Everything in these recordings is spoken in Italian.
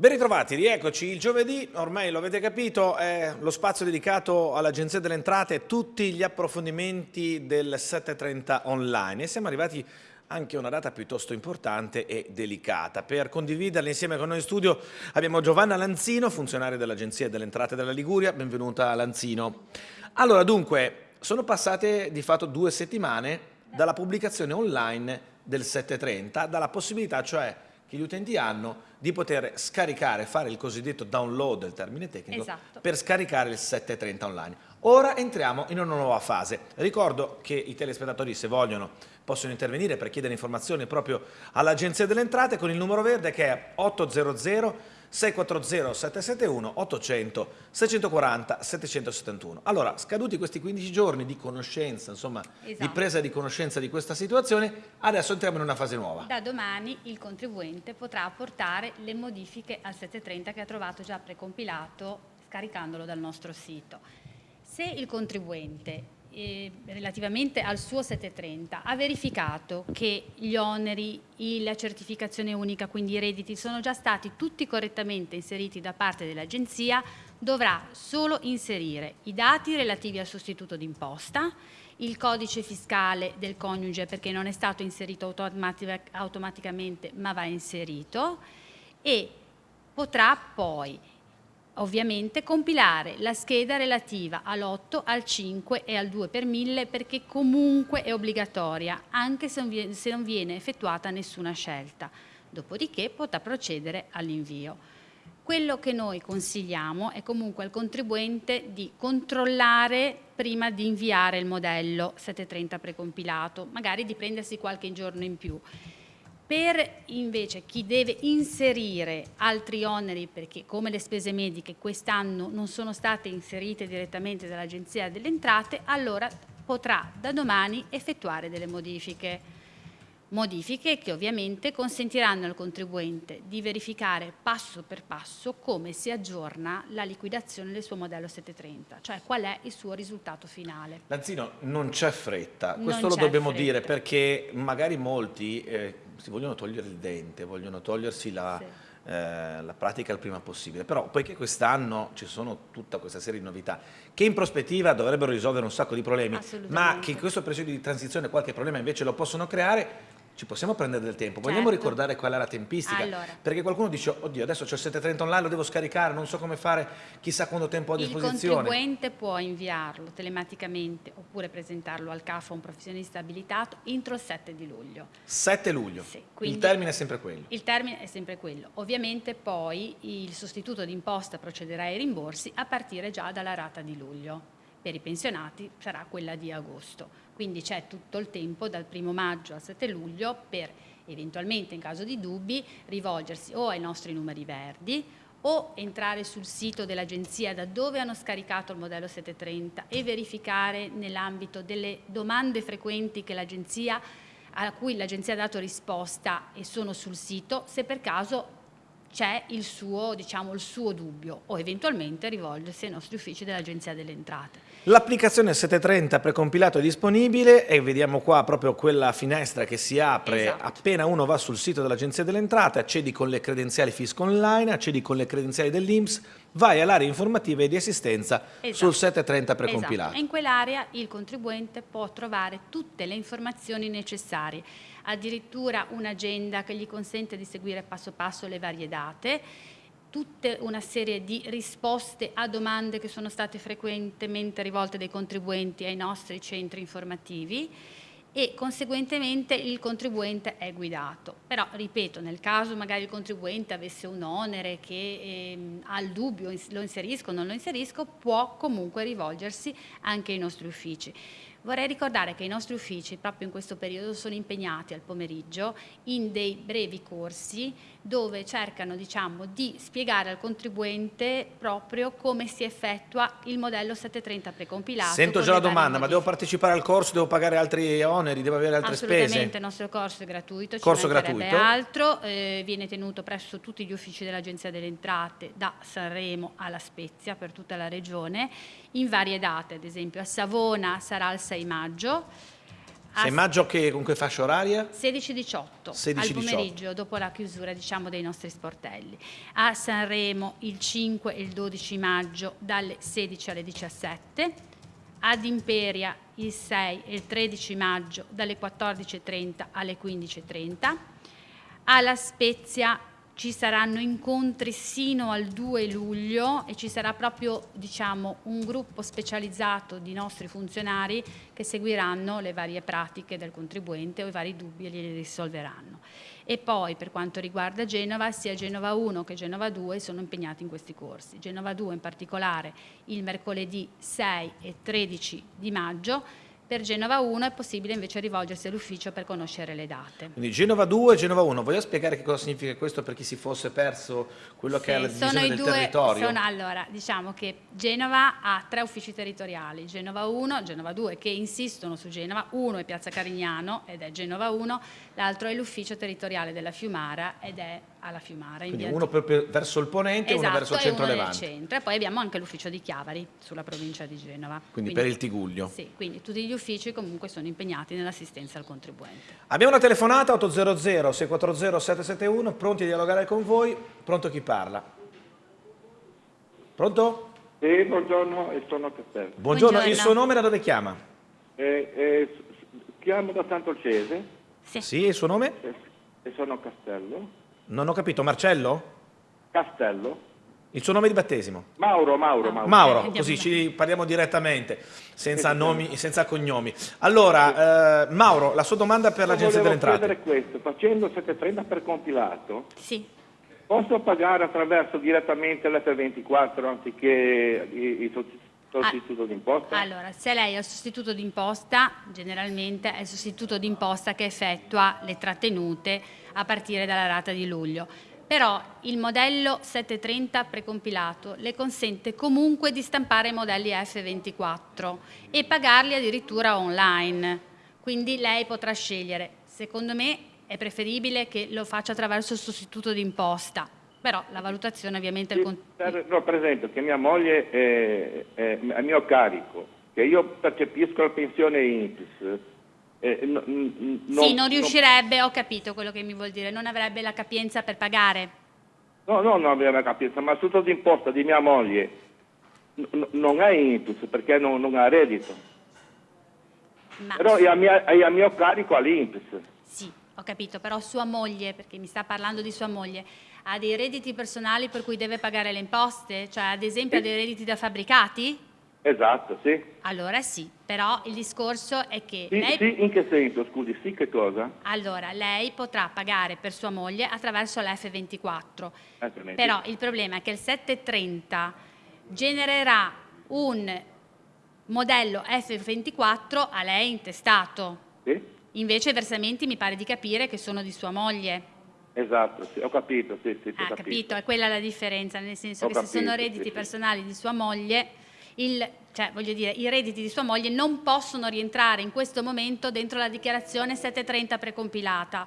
Ben ritrovati, rieccoci. Il giovedì, ormai lo avete capito, è lo spazio dedicato all'Agenzia delle Entrate e tutti gli approfondimenti del 730 online. E siamo arrivati anche a una data piuttosto importante e delicata. Per condividerla insieme con noi in studio abbiamo Giovanna Lanzino, funzionaria dell'Agenzia delle Entrate della Liguria. Benvenuta Lanzino. Allora, dunque, sono passate di fatto due settimane dalla pubblicazione online del 730, dalla possibilità cioè che gli utenti hanno di poter scaricare, fare il cosiddetto download, il termine tecnico, esatto. per scaricare il 730 online. Ora entriamo in una nuova fase. Ricordo che i telespettatori, se vogliono, possono intervenire per chiedere informazioni proprio all'Agenzia delle Entrate con il numero verde che è 800 640 771 800 640 771. Allora, scaduti questi 15 giorni di conoscenza, insomma, esatto. di presa di conoscenza di questa situazione, adesso entriamo in una fase nuova. Da domani il contribuente potrà apportare le modifiche al 730 che ha trovato già precompilato scaricandolo dal nostro sito. Se il contribuente eh, relativamente al suo 730 ha verificato che gli oneri, la certificazione unica, quindi i redditi, sono già stati tutti correttamente inseriti da parte dell'Agenzia, dovrà solo inserire i dati relativi al sostituto d'imposta, il codice fiscale del coniuge perché non è stato inserito automatic automaticamente ma va inserito e potrà poi ovviamente compilare la scheda relativa all'8, al 5 e al 2 per 1000 perché comunque è obbligatoria anche se non viene, effettuata nessuna scelta. Dopodiché potrà procedere all'invio. Quello che noi consigliamo è comunque al contribuente di controllare prima di inviare il modello 730 precompilato, magari di prendersi qualche giorno in più per invece chi deve inserire altri oneri, perché come le spese mediche quest'anno non sono state inserite direttamente dall'Agenzia delle Entrate, allora potrà da domani effettuare delle modifiche. Modifiche che ovviamente consentiranno al contribuente di verificare passo per passo come si aggiorna la liquidazione del suo modello 730, cioè qual è il suo risultato finale. Lanzino, non c'è fretta, questo lo dobbiamo fretta. dire perché magari molti eh, si vogliono togliere il dente, vogliono togliersi la, sì. eh, la pratica il prima possibile, però poiché quest'anno ci sono tutta questa serie di novità che in prospettiva dovrebbero risolvere un sacco di problemi, ma che in questo periodo di transizione qualche problema invece lo possono creare, ci possiamo prendere del tempo, vogliamo certo. ricordare qual è la tempistica, allora. perché qualcuno dice, oddio adesso c'è il 730 online, lo devo scaricare, non so come fare, chissà quanto tempo ho a disposizione. Il contribuente può inviarlo telematicamente oppure presentarlo al CAF a un professionista abilitato entro il 7 di luglio. 7 luglio, sì, il termine è sempre quello. Il termine è sempre quello, ovviamente poi il sostituto d'imposta procederà ai rimborsi a partire già dalla rata di luglio per i pensionati sarà quella di agosto. Quindi c'è tutto il tempo dal 1 maggio al 7 luglio per eventualmente in caso di dubbi rivolgersi o ai nostri numeri verdi o entrare sul sito dell'agenzia da dove hanno scaricato il modello 730 e verificare nell'ambito delle domande frequenti a cui l'agenzia ha dato risposta e sono sul sito se per caso c'è il diciamo, il suo dubbio o eventualmente rivolgersi ai nostri uffici dell'Agenzia delle Entrate. L'applicazione 730 precompilato è disponibile e vediamo qua proprio quella finestra che si apre esatto. appena uno va sul sito dell'Agenzia delle Entrate, accedi con le credenziali fisco online, accedi con le credenziali dell'INPS, vai all'area informativa e di assistenza esatto. sul 730 precompilato. Esatto. In quell'area il contribuente può trovare tutte le informazioni necessarie, addirittura un'agenda che gli consente di seguire passo passo le varie date, tutta una serie di risposte a domande che sono state frequentemente rivolte dai contribuenti ai nostri centri informativi e conseguentemente il contribuente è guidato. Però, ripeto, nel caso magari il contribuente avesse un onere che eh, ha il dubbio, lo inserisco o non lo inserisco, può comunque rivolgersi anche ai nostri uffici. Vorrei ricordare che i nostri uffici proprio in questo periodo sono impegnati al pomeriggio in dei brevi corsi dove cercano diciamo, di spiegare al contribuente proprio come si effettua il modello 730 precompilato. Sento già la domanda, ma devo partecipare al corso, devo pagare altri oneri, devo avere altre Assolutamente, spese? Assolutamente, il nostro corso è gratuito, corso gratuito. altro, eh, viene tenuto presso tutti gli uffici dell'Agenzia delle Entrate da Sanremo alla Spezia per tutta la regione in varie date, ad esempio a Savona sarà il 6 maggio, 6 maggio che, con che fascia oraria? 16-18 al pomeriggio dopo la chiusura diciamo, dei nostri sportelli. A Sanremo il 5 e il 12 maggio dalle 16 alle 17. Ad Imperia il 6 e il 13 maggio dalle 14.30 alle 15.30. Alla Spezia ci saranno incontri sino al 2 luglio e ci sarà proprio diciamo, un gruppo specializzato di nostri funzionari che seguiranno le varie pratiche del contribuente o i vari dubbi e li risolveranno. E poi per quanto riguarda Genova, sia Genova 1 che Genova 2 sono impegnati in questi corsi. Genova 2 in particolare il mercoledì 6 e 13 di maggio per Genova 1 è possibile invece rivolgersi all'ufficio per conoscere le date. Quindi Genova 2 e Genova 1. Voglio spiegare che cosa significa questo per chi si fosse perso quello sì, che è la divisione del due, territorio? Sono, allora, diciamo che Genova ha tre uffici territoriali, Genova 1, Genova 2, che insistono su Genova. Uno è Piazza Carignano ed è Genova 1, l'altro è l'ufficio territoriale della Fiumara ed è alla Fiumara. Quindi uno per, verso il ponente e esatto, uno verso il centro levante. centro e poi abbiamo anche l'ufficio di Chiavari sulla provincia di Genova. Quindi, quindi, per il Tiguglio. Sì, quindi tutti gli uffici comunque sono impegnati nell'assistenza al contribuente. Abbiamo una telefonata 800 640 771, pronti a dialogare con voi, pronto chi parla? Pronto? Sì, buongiorno, sono Castello. Buongiorno. buongiorno, il suo nome da dove chiama? Eh, eh, chiamo da Sant'Olcese. Sì. sì, il suo nome? E sono Castello. Non ho capito, Marcello? Castello. Il suo nome di battesimo? Mauro, Mauro, Mauro. Mauro, così ci parliamo direttamente, senza, nomi, senza cognomi. Allora, eh, Mauro, la sua domanda per l'Agenzia delle Entrate. Volevo questo, facendo 730 per compilato, sì. posso pagare attraverso direttamente l'F24 anziché i, i sostituto d'imposta? Allora, se lei è il sostituto d'imposta, generalmente è il sostituto d'imposta che effettua le trattenute a partire dalla rata di luglio. Però il modello 730 precompilato le consente comunque di stampare i modelli F24 e pagarli addirittura online. Quindi lei potrà scegliere. Secondo me è preferibile che lo faccia attraverso il sostituto d'imposta, però la valutazione ovviamente... Sì, per, no, per esempio che mia moglie è, è, a mio carico, che io percepisco la pensione INPS, eh, no, no, sì, non riuscirebbe, no. ho capito quello che mi vuol dire, non avrebbe la capienza per pagare. No, no, non avrebbe la capienza, ma tutto d'imposta di mia moglie non è INPS perché non, non ha reddito. Ma... Però è a, mia, è a mio carico all'INPS. Sì, ho capito, però sua moglie, perché mi sta parlando di sua moglie, ha dei redditi personali per cui deve pagare le imposte? Cioè ad esempio ha dei redditi da fabbricati? Esatto, sì. Allora sì, però il discorso è che... Sì, lei... sì, in che senso, scusi, sì che cosa? Allora, lei potrà pagare per sua moglie attraverso l'F24, F24. però il problema è che il 730 genererà un modello F24 a lei intestato. Sì. Invece i versamenti mi pare di capire che sono di sua moglie. Esatto, sì, ho capito, sì, sì, ah, capito. capito. è quella la differenza, nel senso ho che capito, se sono redditi personali di sua moglie, il, cioè, dire, i redditi di sua moglie non possono rientrare in questo momento dentro la dichiarazione 730 precompilata,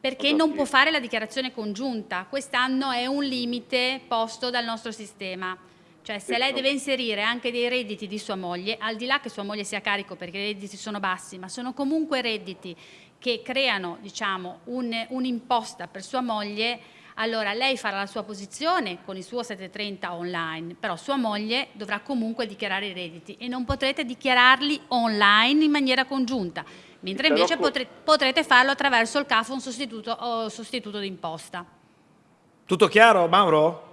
perché non può fare la dichiarazione congiunta. Quest'anno è un limite posto dal nostro sistema. Cioè se lei deve inserire anche dei redditi di sua moglie, al di là che sua moglie sia carico perché i redditi sono bassi, ma sono comunque redditi che creano diciamo, un'imposta un per sua moglie, allora lei farà la sua posizione con il suo 730 online, però sua moglie dovrà comunque dichiarare i redditi e non potrete dichiararli online in maniera congiunta, mentre invece potre, potrete farlo attraverso il CAF un sostituto, sostituto d'imposta. Tutto chiaro Mauro?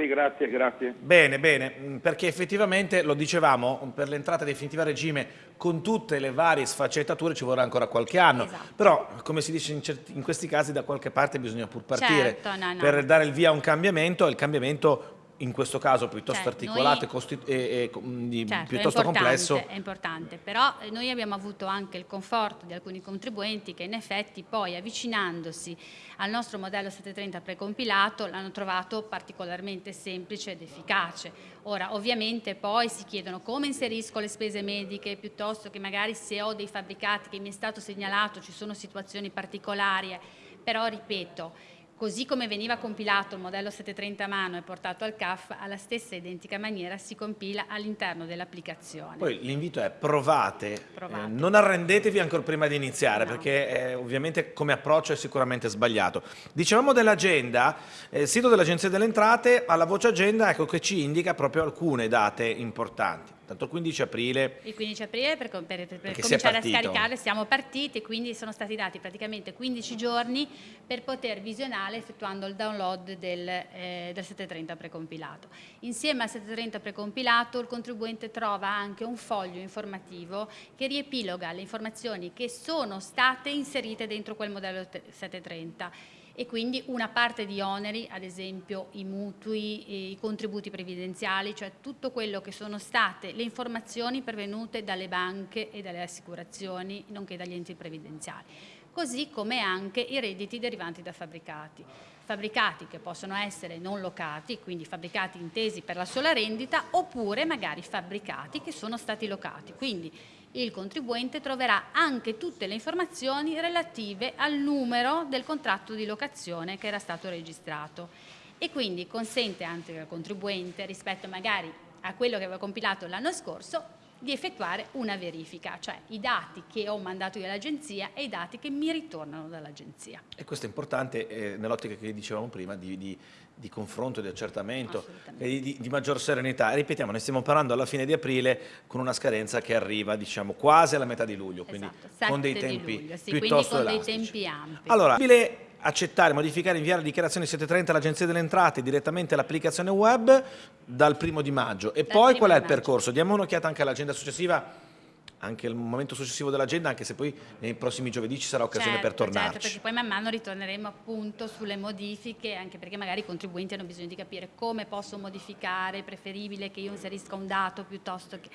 Sì, grazie, grazie. Bene, bene, mm, perché effettivamente, lo dicevamo, per l'entrata definitiva a regime con tutte le varie sfaccettature ci vorrà ancora qualche anno, esatto. però come si dice in, certi, in, questi casi da qualche parte bisogna pur partire certo, no, no. per dare il via a un cambiamento e il cambiamento in questo caso piuttosto cioè, articolato noi, e, e, e certo, piuttosto è complesso. È importante, però eh, noi abbiamo avuto anche il conforto di alcuni contribuenti che in effetti poi avvicinandosi al nostro modello 730 precompilato l'hanno trovato particolarmente semplice ed efficace. Ora ovviamente poi si chiedono come inserisco le spese mediche piuttosto che magari se ho dei fabbricati che mi è stato segnalato ci sono situazioni particolari, però ripeto così come veniva compilato il modello 730 a mano e portato al CAF, alla stessa identica maniera si compila all'interno dell'applicazione. Poi l'invito è provate, provate. Eh, non arrendetevi ancora prima di iniziare no. perché eh, ovviamente come approccio è sicuramente sbagliato. Dicevamo dell'agenda, eh, il sito dell'Agenzia delle Entrate alla voce agenda ecco che ci indica proprio alcune date importanti tanto il 15 aprile. Il 15 aprile per, per, per, cominciare a scaricare siamo partiti, quindi sono stati dati praticamente 15 giorni per poter visionare effettuando il download del, eh, del 730 precompilato. Insieme al 730 precompilato il contribuente trova anche un foglio informativo che riepiloga le informazioni che sono state inserite dentro quel modello 730 e quindi una parte di oneri, ad esempio i mutui, i contributi previdenziali, cioè tutto quello che sono state le informazioni pervenute dalle banche e dalle assicurazioni, nonché dagli enti previdenziali, così come anche i redditi derivanti da fabbricati. Fabbricati che possono essere non locati, quindi fabbricati intesi per la sola rendita, oppure magari fabbricati che sono stati locati. Quindi il contribuente troverà anche tutte le informazioni relative al numero del contratto di locazione che era stato registrato e quindi consente anche al contribuente rispetto magari a quello che aveva compilato l'anno scorso di effettuare una verifica, cioè i dati che ho mandato io all'agenzia e i dati che mi ritornano dall'agenzia. E questo è importante eh, nell'ottica che dicevamo prima di, di, di confronto, di accertamento e di, di, maggior serenità. Ripetiamo, ne stiamo parlando alla fine di aprile con una scadenza che arriva diciamo quasi alla metà di luglio, quindi esatto, con dei tempi luglio, sì, piuttosto con dei tempi ampi. Allora, accettare, modificare, inviare dichiarazioni 730 all'Agenzia delle Entrate direttamente all'applicazione web dal primo di maggio. E dal poi qual è il percorso? Diamo un'occhiata anche all'agenda successiva anche il momento successivo dell'agenda, anche se poi nei prossimi giovedì ci sarà occasione certo, per tornarci. Certo, perché poi man mano ritorneremo appunto sulle modifiche, anche perché magari i contribuenti hanno bisogno di capire come posso modificare, è preferibile che io inserisca un dato piuttosto che...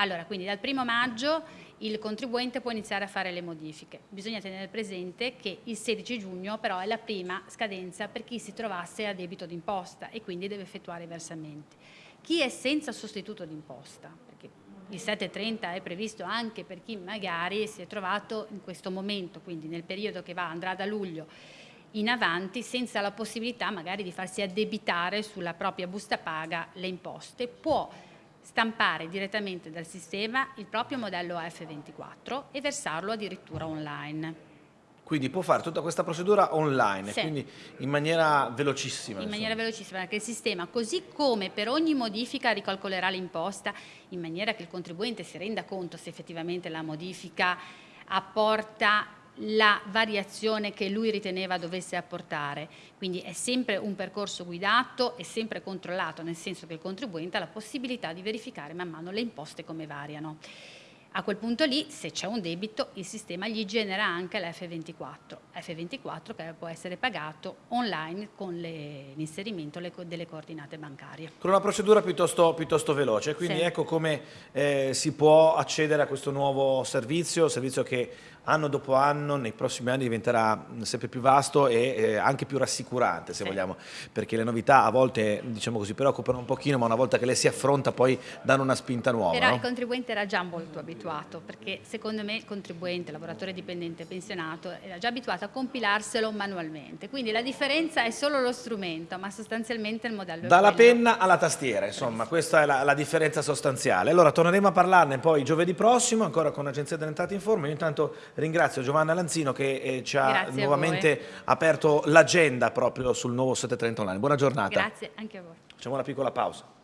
Allora, quindi dal primo maggio il contribuente può iniziare a fare le modifiche. Bisogna tenere presente che il 16 giugno però è la prima scadenza per chi si trovasse a debito d'imposta e quindi deve effettuare i versamenti. Chi è senza sostituto d'imposta, perché il 730 è previsto anche per chi magari si è trovato in questo momento, quindi nel periodo che va, andrà da luglio in avanti senza la possibilità magari di farsi addebitare sulla propria busta paga le imposte, può stampare direttamente dal sistema il proprio modello AF24 e versarlo addirittura online. Quindi può fare tutta questa procedura online, sì. quindi in maniera velocissima. In insomma. maniera velocissima, perché il sistema, così come per ogni modifica ricalcolerà l'imposta, in maniera che il contribuente si renda conto se effettivamente la modifica apporta la variazione che lui riteneva dovesse apportare. Quindi è sempre un percorso guidato e sempre controllato, nel senso che il contribuente ha la possibilità di verificare man mano le imposte come variano. A quel punto lì, se c'è un debito, il sistema gli genera anche l'F24, F24 che può essere pagato online con l'inserimento delle coordinate bancarie. Con una procedura piuttosto, piuttosto veloce, quindi sì. ecco come eh, si può accedere a questo nuovo servizio, servizio che anno dopo anno, nei prossimi anni diventerà sempre più vasto e eh, anche più rassicurante, se sì. vogliamo, perché le novità a volte, diciamo così, preoccupano un pochino, ma una volta che le si affronta poi danno una spinta nuova. Però no? il contribuente era già molto abituato, perché secondo me il contribuente, lavoratore dipendente pensionato, era già abituato a compilarselo manualmente, quindi la differenza è solo lo strumento, ma sostanzialmente il modello Dalla penna alla tastiera, insomma, questa è la, la, differenza sostanziale. Allora torneremo a parlarne poi giovedì prossimo, ancora con l'Agenzia delle Entrate in Forma, intanto ringrazio Giovanna Lanzino che eh, ci ha Grazie nuovamente aperto l'agenda proprio sul nuovo 730 online. Buona giornata. Grazie anche a voi. Facciamo una piccola pausa.